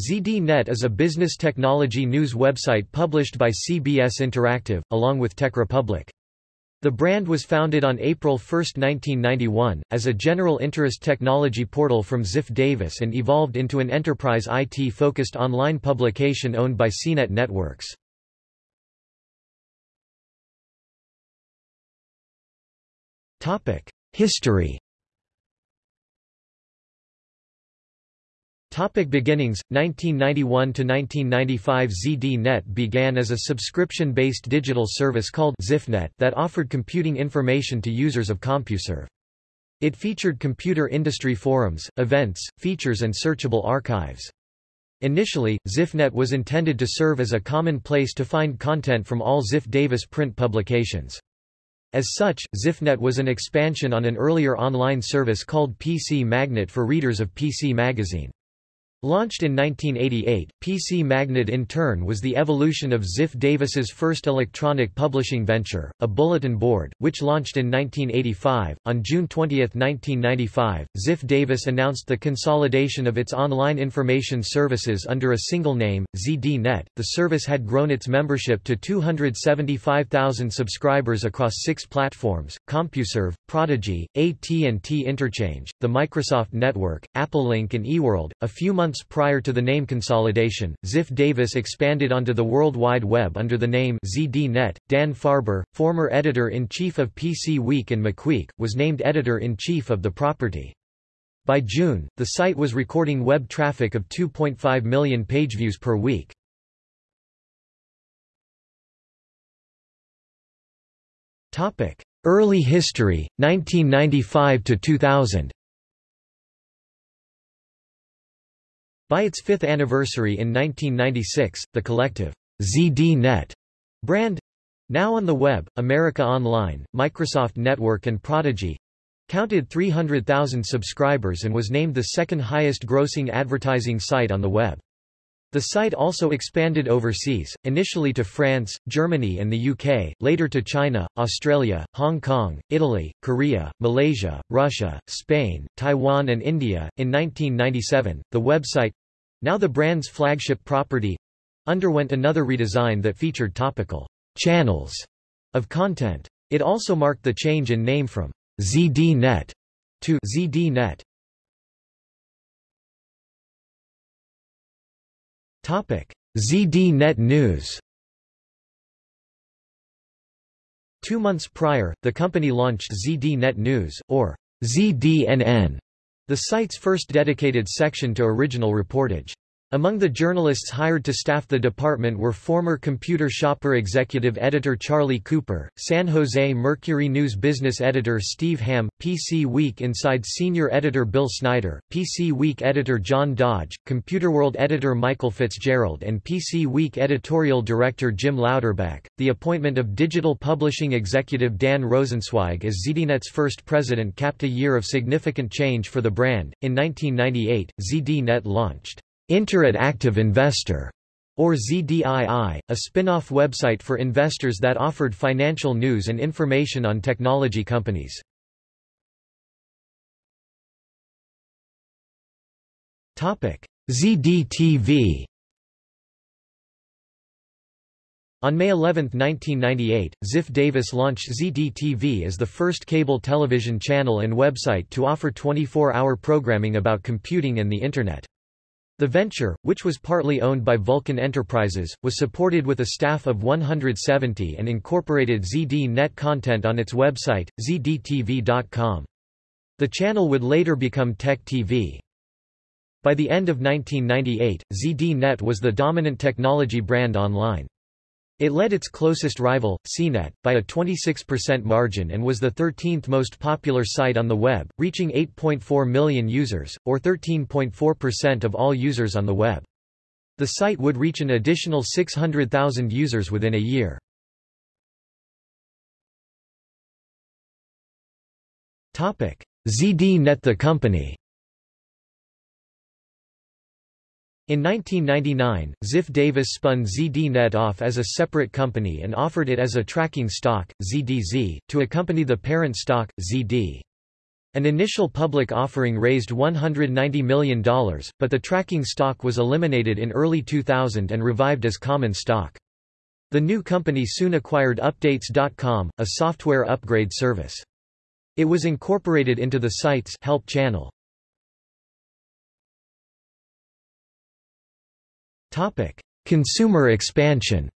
ZDNet is a business technology news website published by CBS Interactive, along with TechRepublic. The brand was founded on April 1, 1991, as a general interest technology portal from Ziff Davis and evolved into an enterprise IT-focused online publication owned by CNET Networks. History Topic beginnings 1991 to 1995 ZDNet began as a subscription-based digital service called ZiffNet that offered computing information to users of CompuServe. It featured computer industry forums, events, features and searchable archives. Initially, ZiffNet was intended to serve as a common place to find content from all Ziff Davis print publications. As such, ZiffNet was an expansion on an earlier online service called PC Magnet for readers of PC Magazine. Launched in 1988, PC Magnet in turn was the evolution of Ziff Davis's first electronic publishing venture, a bulletin board, which launched in 1985. On June 20, 1995, Ziff Davis announced the consolidation of its online information services under a single name, ZDNet. The service had grown its membership to 275,000 subscribers across six platforms: CompuServe, Prodigy, AT&T Interchange, the Microsoft Network, AppleLink and eWorld. A few months months prior to the name consolidation, Ziff Davis expanded onto the World Wide Web under the name ZDNet. Dan Farber, former editor-in-chief of PC Week and MacWeek, was named editor-in-chief of the property. By June, the site was recording web traffic of 2.5 million page views per week. Early history, 1995 to 2000 By its fifth anniversary in 1996, the collective ZDNet brand now on the web, America Online, Microsoft Network and Prodigy counted 300,000 subscribers and was named the second highest grossing advertising site on the web. The site also expanded overseas, initially to France, Germany and the UK, later to China, Australia, Hong Kong, Italy, Korea, Malaysia, Russia, Spain, Taiwan and India. In 1997, the website, now the brand's flagship property underwent another redesign that featured topical channels of content. It also marked the change in name from ZDNet to ZDNet. Topic: ZDNet News. Two months prior, the company launched ZDNet News, or ZDNN, the site's first dedicated section to original reportage. Among the journalists hired to staff the department were former Computer Shopper executive editor Charlie Cooper, San Jose Mercury News business editor Steve Hamm, PC Week Inside senior editor Bill Snyder, PC Week editor John Dodge, Computerworld editor Michael Fitzgerald and PC Week editorial director Jim Louderback. The appointment of digital publishing executive Dan Rosenzweig as ZDNet's first president capped a year of significant change for the brand. In 1998, ZDNet launched Interactive Investor, or ZDII, a spin-off website for investors that offered financial news and information on technology companies. ZDTV On May 11, 1998, Ziff Davis launched ZDTV as the first cable television channel and website to offer 24-hour programming about computing and the Internet. The venture, which was partly owned by Vulcan Enterprises, was supported with a staff of 170 and incorporated ZD-Net content on its website, zdtv.com. The channel would later become Tech TV. By the end of 1998, ZD-Net was the dominant technology brand online. It led its closest rival, CNET, by a 26% margin and was the 13th most popular site on the web, reaching 8.4 million users, or 13.4% of all users on the web. The site would reach an additional 600,000 users within a year. ZDNet The company In 1999, Ziff Davis spun ZDNet off as a separate company and offered it as a tracking stock, ZDZ, to accompany the parent stock, ZD. An initial public offering raised $190 million, but the tracking stock was eliminated in early 2000 and revived as common stock. The new company soon acquired Updates.com, a software upgrade service. It was incorporated into the site's help channel. Topic: Consumer expansion.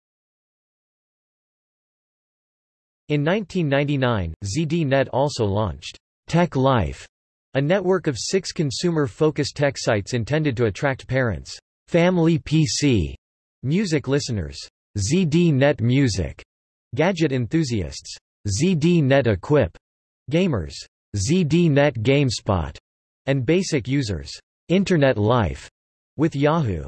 In 1999, ZDNet also launched Tech Life, a network of six consumer-focused tech sites intended to attract parents, family PC, music listeners, ZDNet Music, gadget enthusiasts, ZDNet Equip, gamers, ZDNet GameSpot, and basic users, Internet Life, with Yahoo.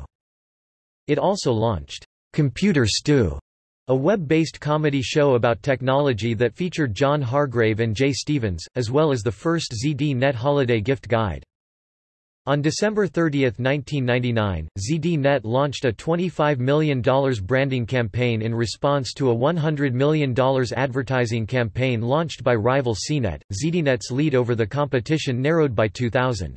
It also launched Computer Stew, a web-based comedy show about technology that featured John Hargrave and Jay Stevens, as well as the first ZDNet holiday gift guide. On December 30, 1999, ZDNet launched a $25 million branding campaign in response to a $100 million advertising campaign launched by rival CNET. ZDNet's lead over the competition narrowed by 2000.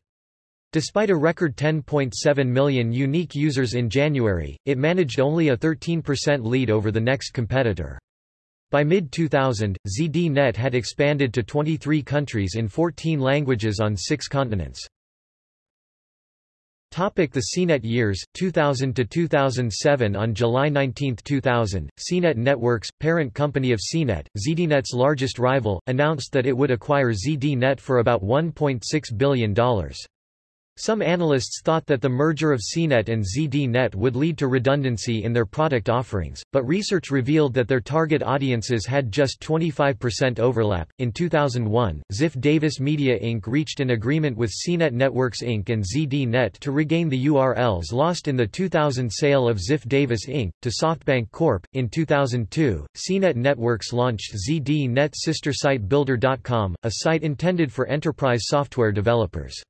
Despite a record 10.7 million unique users in January, it managed only a 13% lead over the next competitor. By mid-2000, ZDNet had expanded to 23 countries in 14 languages on six continents. Topic the CNET years, 2000 to 2007 On July 19, 2000, CNET Networks, parent company of CNET, ZDNet's largest rival, announced that it would acquire ZDNet for about $1.6 billion. Some analysts thought that the merger of CNET and ZDNet would lead to redundancy in their product offerings, but research revealed that their target audiences had just 25% overlap. In 2001, Ziff Davis Media Inc. reached an agreement with CNET Networks Inc. and ZDNet to regain the URLs lost in the 2000 sale of Ziff Davis Inc. to SoftBank Corp. In 2002, CNET Networks launched ZDNet sister site Builder.com, a site intended for enterprise software developers.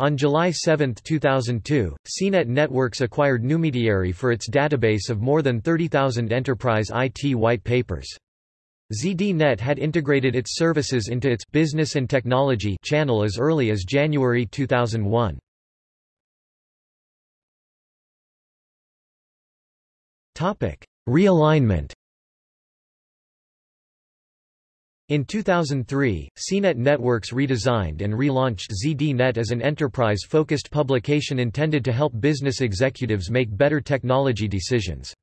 On July 7, 2002, CNET Networks acquired Newmediary for its database of more than 30,000 enterprise IT white papers. ZDNet had integrated its services into its business and technology channel as early as January 2001. Topic: Realignment in 2003, CNET Networks redesigned and relaunched ZDNet as an enterprise-focused publication intended to help business executives make better technology decisions.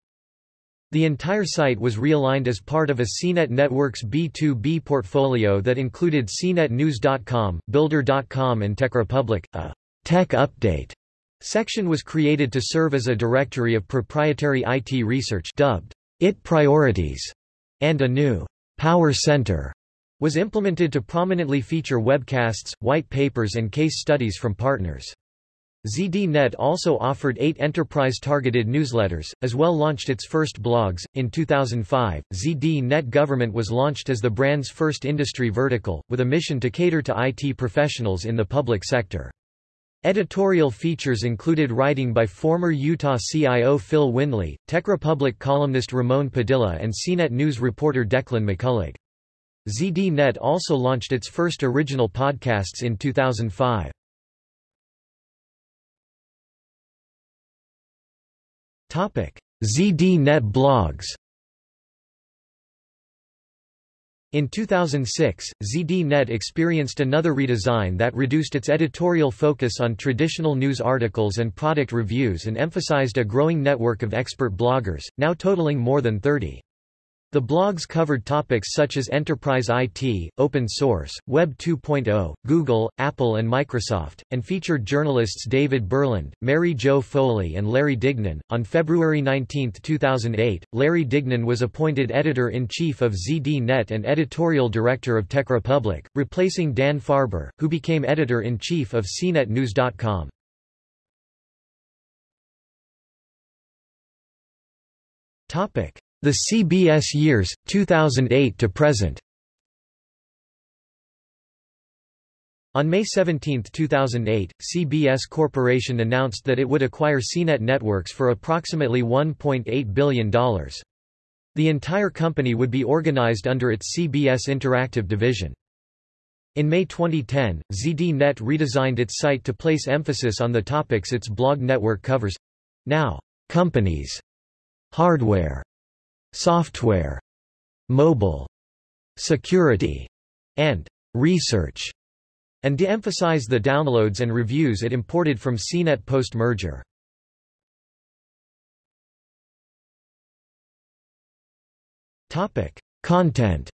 The entire site was realigned as part of a CNET Networks B2B portfolio that included CNETnews.com, Builder.com and TechRepublic. A Tech Update section was created to serve as a directory of proprietary IT research dubbed IT Priorities, and a new Power Center was implemented to prominently feature webcasts, white papers and case studies from partners. ZDNet also offered eight enterprise-targeted newsletters, as well launched its first blogs. In 2005, ZDNet Government was launched as the brand's first industry vertical, with a mission to cater to IT professionals in the public sector. Editorial features included writing by former Utah CIO Phil Windley, TechRepublic columnist Ramon Padilla and CNET News reporter Declan McCullagh. ZDNet also launched its first original podcasts in 2005. ZDNet blogs In 2006, ZDNet experienced another redesign that reduced its editorial focus on traditional news articles and product reviews and emphasized a growing network of expert bloggers, now totaling more than 30. The blogs covered topics such as enterprise IT, open source, Web 2.0, Google, Apple and Microsoft, and featured journalists David Berlind, Mary Jo Foley and Larry Dignan. On February 19, 2008, Larry Dignan was appointed editor-in-chief of ZDNet and editorial director of TechRepublic, replacing Dan Farber, who became editor-in-chief of CNETnews.com. Topic the CBS years, 2008 to present On May 17, 2008, CBS Corporation announced that it would acquire CNET Networks for approximately $1.8 billion. The entire company would be organized under its CBS Interactive division. In May 2010, ZDNet redesigned its site to place emphasis on the topics its blog network covers. Now, companies, hardware, software, mobile, security, and research, and de-emphasize the downloads and reviews it imported from CNET post-merger. Content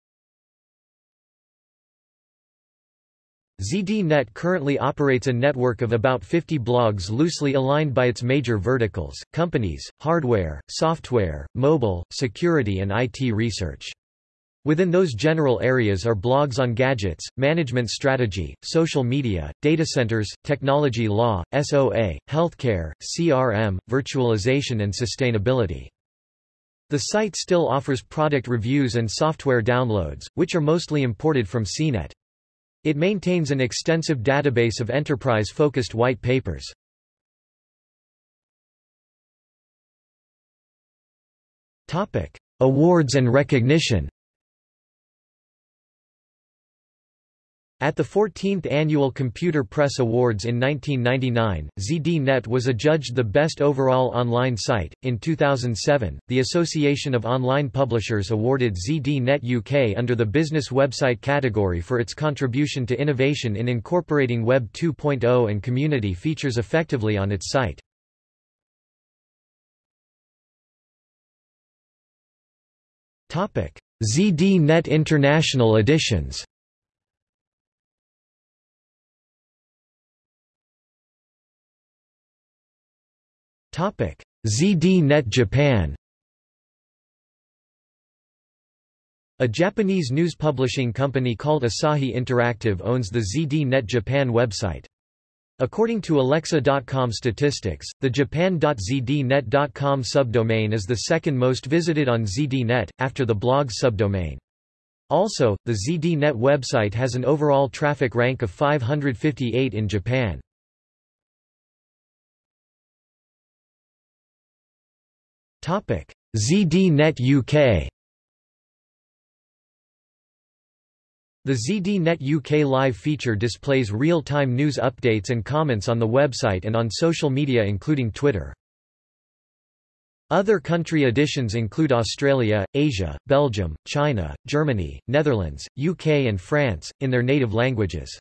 ZDNet currently operates a network of about 50 blogs loosely aligned by its major verticals, companies, hardware, software, mobile, security and IT research. Within those general areas are blogs on gadgets, management strategy, social media, data centers, technology law, SOA, healthcare, CRM, virtualization and sustainability. The site still offers product reviews and software downloads, which are mostly imported from CNET. It maintains an extensive database of enterprise-focused white papers. Awards and recognition At the 14th Annual Computer Press Awards in 1999, ZDNet was adjudged the best overall online site. In 2007, the Association of Online Publishers awarded ZDNet UK under the Business Website category for its contribution to innovation in incorporating Web 2.0 and community features effectively on its site. ZDNet International Editions ZDNet Japan A Japanese news publishing company called Asahi Interactive owns the ZDNet Japan website. According to Alexa.com statistics, the japan.zdnet.com subdomain is the second most visited on ZDNet, after the blog subdomain. Also, the ZDNet website has an overall traffic rank of 558 in Japan. ZDNet UK The ZDNet UK Live feature displays real-time news updates and comments on the website and on social media including Twitter. Other country editions include Australia, Asia, Belgium, China, Germany, Netherlands, UK and France, in their native languages.